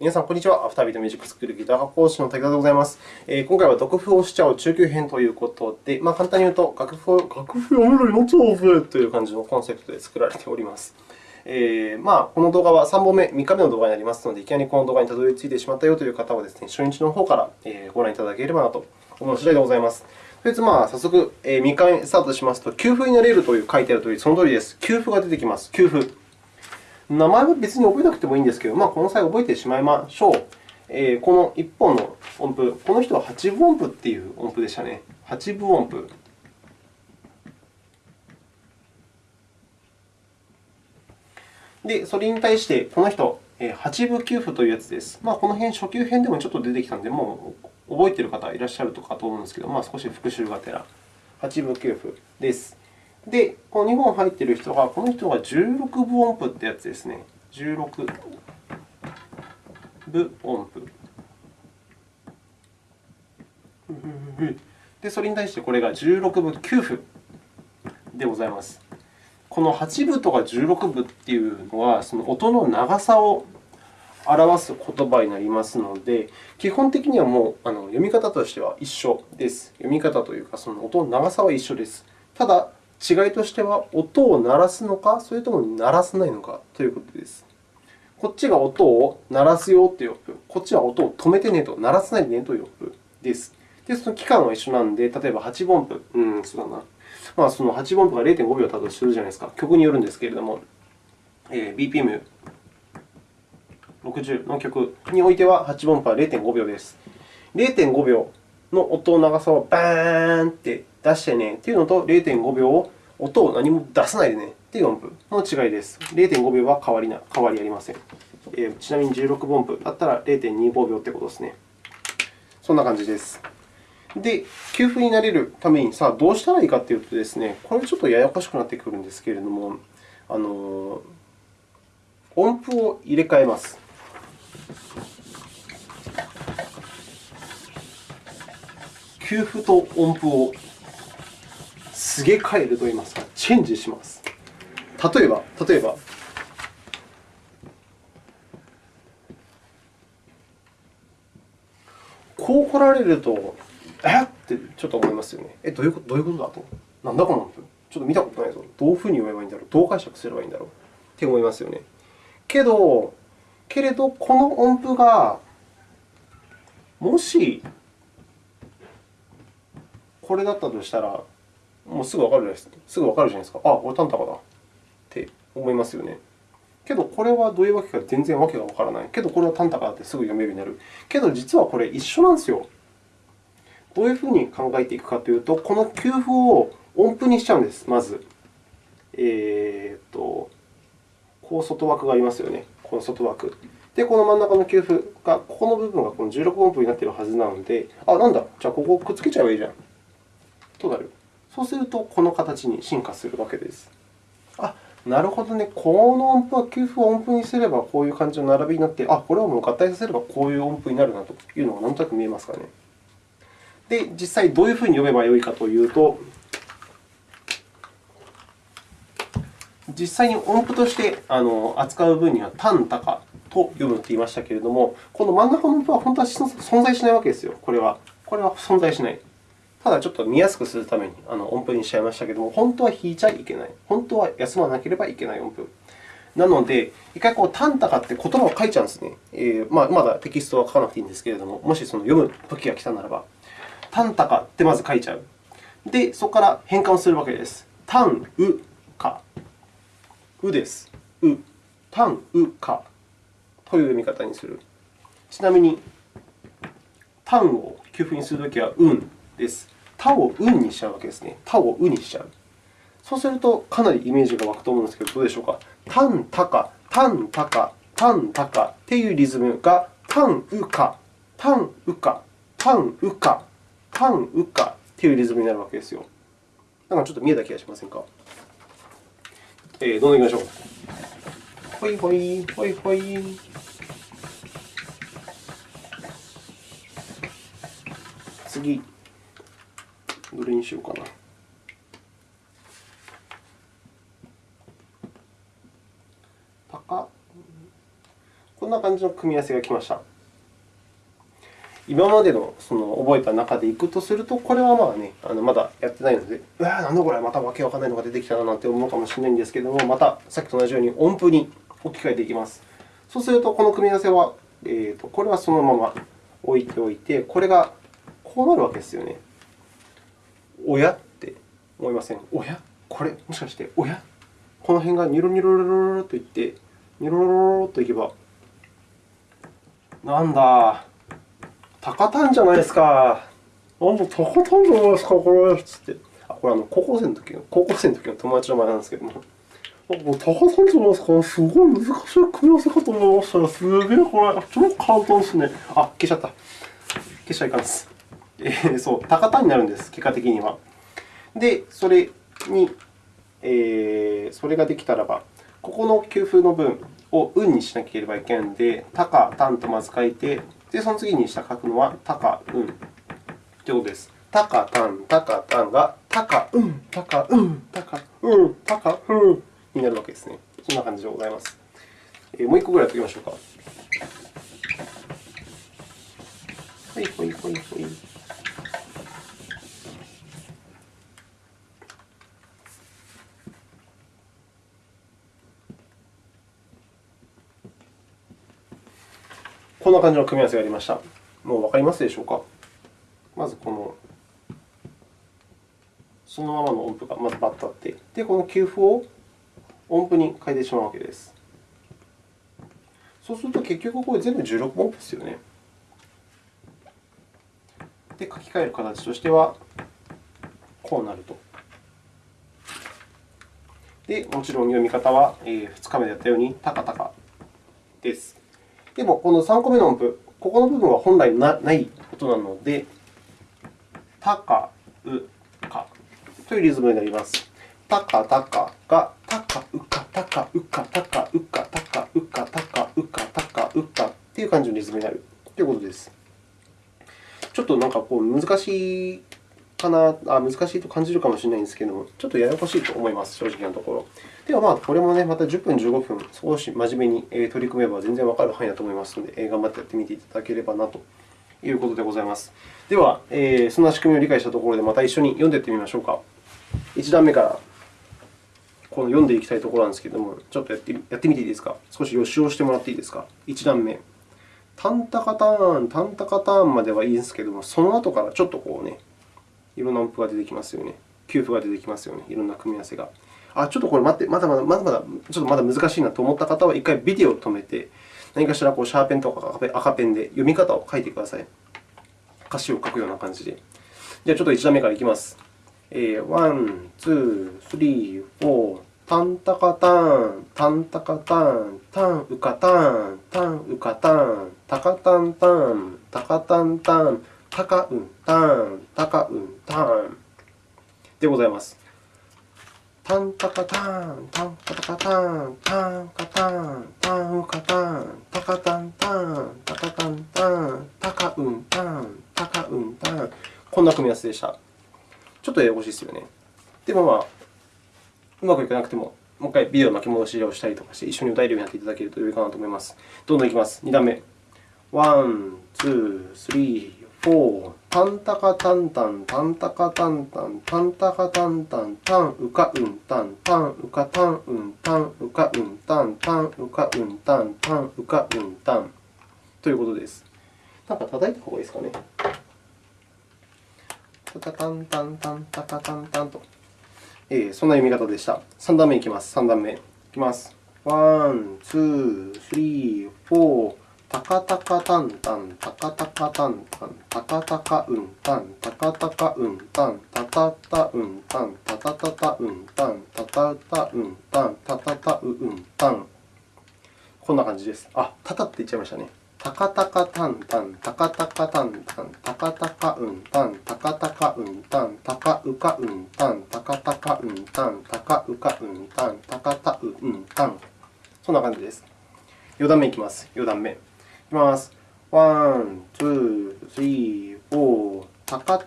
皆さん、こんにちは。アフタービートミュージックスクールギター科講師の武田でございます。えー、今回は読譜をしちゃう中級編ということで、まあ、簡単に言うと、楽譜を楽譜読めるようになっちゃおうぜという感じのコンセプトで作られております。えーまあ、この動画は3本目、3日目の動画になりますので、いきなりこの動画にたどり着いてしまったよという方はですね、初日の方からご覧いただければなと思う次第でございます。とりあえず、まあ、早速、3日目スタートしますと、給付になれるという書いてあるとおり、その通りです。給付が出てきます。給付。名前は別に覚えなくてもいいんですけど、まあ、この際覚えてしまいましょう。えー、この1本の音符、この人は8分音符という音符でしたね。8分音符。で、それに対して、この人、8分給付というやつです。まあ、この辺、初級編でもちょっと出てきたので、もう覚えている方いらっしゃるとかと思うんですけど、まあ、少し復習がてら、8分給付です。で、この2本入っている人が、この人が16分音符というやつですね。16分音符。で、それに対してこれが16分9分でございます。この8分とか16分というのは、その音の長さを表す言葉になりますので、基本的にはもうあの読み方としては一緒です。読み方というか、その音の長さは一緒です。ただ、違いとしては、音を鳴らすのか、それとも鳴らさないのかということです。こっちが音を鳴らすよという音符、こっちは音を止めてねと、鳴らさないでねという音符です。で、その期間は一緒なので、例えば8分音符、うん、そうだな。まあ、その8分音符が0.5秒だとするじゃないですか。曲によるんですけれども、えー、BPM60 の曲においては、8分音符は0.5秒です。0.5秒の音の長さをバーンって出してねというのと、0.5秒を音を何も出さないでねという音符の違いです。0.5秒は変わりな変わりありません。えー、ちなみに16分音符だったら0.25秒ということですね。そんな感じです。で、給付になれるためにさあどうしたらいいかというとですね、これちょっとややこしくなってくるんですけれども、あの音符を入れ替えます。給付と音符をすげ替えるといいますか、チェンジします。例えば、例えば、こう来られると、え？っってちょっと思いますよね。え、どういうことどういうことだと？なんだこの音符？ちょっと見たことないぞ。どういうふうに読めばいいんだろう？どう解釈すればいいんだろう？って思いますよね。けど、けれど、この音符が、もし、これだったとしたら、もうすぐわかるですすぐわかるじゃないですか。あ、これタンタカだって思いますよね。けど、これはどういうわけか全然わけがわからない。けど、これはタンタカだってすぐ読めるようになる。けど、実はこれ一緒なんですよ。どういうふうに考えていくかというと、この給付を音符にしちゃうんです、まず。えー、っと、こう外枠がありますよね。この外枠。で、この真ん中の給付が、ここの部分がこの16音符になっているはずなので、あ、なんだ、じゃあここをくっつけちゃえばいいじゃん。となる。そうすると、この形に進化するわけです。あ、なるほどね。この音符は給付を音符にすれば、こういう感じの並びになって、あ、これはもう合体させればこういう音符になるなというのがなんとなく見えますかね。で、実際どういうふうに読めばよいかというと、実際に音符として扱う分には、タン、タカと読むと言いましたけれども、この真ん中の音符は本当は存在しないわけですよ。これは。これは存在しない。ただ、ちょっと見やすくするために音符にしちゃいましたけれども、本当は弾いちゃいけない。本当は休まなければいけない音符。なので、一回こう、タンタカって言葉を書いちゃうんですね。えーまあ、まだテキストは書かなくていいんですけれども、もしその読む時が来たならば。タンタカってまず書いちゃう。で、そこから変換をするわけです。タン、ウ、カ。ウです。ウ。タン、ウ、カという読み方にする。ちなみに、タンを給付にするときは、ウンです。タをウンにしちゃうわけですね。タをウにしちゃう。そうすると、かなりイメージが湧くと思うんですけど、どうでしょうか？タン、タカ、タン、タカ、タン、タカというリズムが、タン、ウカ、タン、ウカ、タン、ウカタン、ウカというリズムになるわけですよ。なんかちょっと見えた気がしませんか？えー、どんどんいきましょう。ほいほい、ほいほい。次、どれにしようかな。こんな感じの組み合わせが来ました。今までのその覚えた中でいくとすると、これはまあね、あのまだやってないので、うわなんだこれ、またわけわかんないのが出てきたななんて思うかもしれないんですけれども、またさっきと同じように音符に置き換えていきます。そうすると、この組み合わせは、えーと、これはそのまま置いておいて、これがこうなるわけですよね。おやって思いませんおやこれ、もしかして、おやこの辺がニョロニョロロロロといって、ニョロロロロといけば、なんだ、高たんじゃないですか。あ、もう高たんじゃないですか、これ。つって。あ、これあの高校生の時の、高校生の時の友達の前なんですけども。もう高たんじゃないですか。すごい難しい組み合わせかと思いましたら、すげえ、これ、超簡単ですね。あ、消しちゃった。消しちゃいかんです。えー、そう、高たんになるんです、結果的には。で、それに、えー、それができたらば、ここの給付の分を運にしなければいけないので、高、たんとまず書いて、で、その次に下書くのは、たか、うん。ということです。たか、たん、たか、たんが、たか、うん、たか、うん、たか、うん、たか、うん、になるわけですね。そんな感じでございます。えー、もう1個ぐらいやっておきましょうか。はい、ほいほいほい。こんな感じの組み合わせがありました。もうわかりますでしょうか？まずこの、そのままの音符がまずバッとあって、で、この給付を音符に変えてしまうわけです。そうすると結局これ全部16音符ですよね。で、書き換える形としては、こうなると。で、もちろん読み方は2日目でやったように、たかたかです。でも、この3個目の音符、ここの部分は本来ない音なので、たか、う、かというリズムになります。たか、たかが、たか、うか、たか、うか、たか、うか、たか、うか、たか、うか、たか、うかという感じのリズムになるということです。ちょっとなんかこう難しいかなあ、難しいと感じるかもしれないんですけれども、ちょっとややこしいと思います、正直なところ。では、まあ、これもね、また10分、15分、少し真面目に取り組めば全然わかる範囲だと思いますので、頑張ってやってみていただければなということでございます。では、えそんな仕組みを理解したところで、また一緒に読んでいってみましょうか。1段目からこの読んでいきたいところなんですけれども、ちょっとやってやってみていいですか？少し予習をしてもらっていいですか？1段目。タンタカターン、タンタカターンまではいいんですけれども、その後からちょっとこうね、いろんな音符が出てきますよね。給付が出てきますよね。いろんな組み合わせが。あ、ちょっとこれ待って、まだまだ、まだまだ、ちょっとまだ難しいなと思った方は、一回ビデオを止めて、何かしらこうシャーペンとか赤ペンで読み方を書いてください。歌詞を書くような感じで。じゃあ、ちょっと1段目からいきます。えー、ワン、ツー、スリー、フォー、タンタカタン、タンタカタン、タンウカタン、タンウカタン、タカタンタン、タカタンタン、タカウンタン、タカウンタンでございます。タンタカタン、タンカタカタン、タンカタン、タンウカタン、タカタンタン、タカタンタン、タカウンタン、タカウンタン。こんな組み合わせでした。ちょっとややこしいですよね。でも、まあ、うまくいかなくても、もう一回ビデオ巻き戻しをしたりとかして、一緒に歌えるようになっていただけると良いかなと思います。どんどんいきます。2段目。ワン、ツー、スリー、フォー。タンタカタンタン、タンタカタンタン、タンタカタンタン、タンウカウンタン、タンウカタンウン、タンウカウンタン、タンウカウンタン、タンウカウンタンということです。なんか叩いた方がいいですかね。タタタンタンタンタカタンタンと、えー、そんな読み方でした。3段目いきます。3段目いきます。ワン、ツー、スリー、フォー。タカタカタンタン、タカタカタンタン、タカタカウンタン、タカタカウンタン、タタタウンタン、タタタタウンタン、タタタウンタン、タタタウンタン。こんな感じです。あ、タタって言っちゃいましたね。タカタカタンタン、タカタカタンタン、タカタカウンタン、タカタカウンタン、タカウカウンタン、タカタカウンタン、タカウカウンタン、タカタウンタン。そんな感じです。4段目いきます。4段目。きます。 One, two, three, four、タカご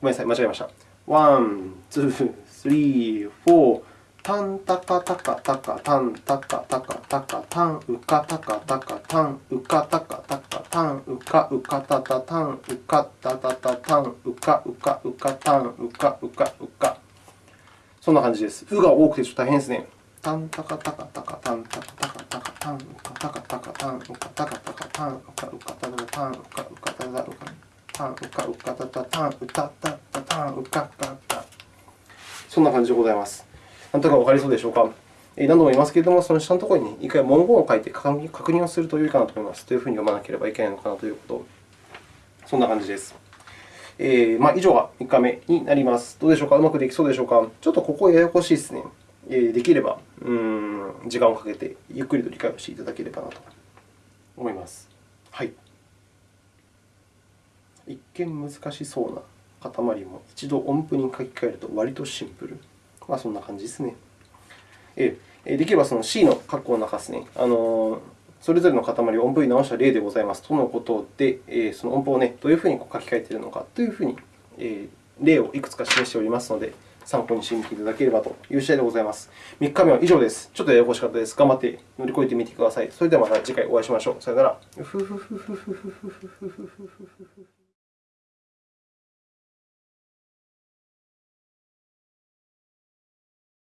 めんなさい、間違えました。 One, two, three, four、タンタカタカタカタンタカタカタカタンウカタカタカタンウカタカタカタンウカウカタタタンウカタタタタンウカウカウカタンウカウカウカそんな感じです。うが多くてちょっと大変ですね。タンタカタカタカタンタカタカタカタンウカタカタカタンウカタカタカタンウカウカタタタンウカウカタタウカタンウカウカタタタンウタタタタンウカタタそんな感じでございます。なんとかわかりそうでしょうか。何度も言いますけれども、その下のところに一回文言を書いて確認をすると良いかなと思います。というふうに読まなければいけないのかなということそんな感じです。えーまあ、以上が1回目になります。どうでしょうかうまくできそうでしょうかちょっとここややこしいですね。えー、できればうん時間をかけてゆっくりと理解をしていただければなと思います。はい。一見難しそうな塊も一度音符に書き換えると割とシンプル。まあ、そんな感じですね。えできればその C の括弧の中ですね、あのそれぞれの塊を音符に直した例でございますとのことで、えその音符を、ね、どういうふうに書き換えているのかというふうに、え例をいくつか示しておりますので、参考にしてみていただければという次第でございます。3日目は以上です。ちょっとややこしかったです。頑張って乗り越えてみてください。それではまた次回お会いしましょう。さよなら。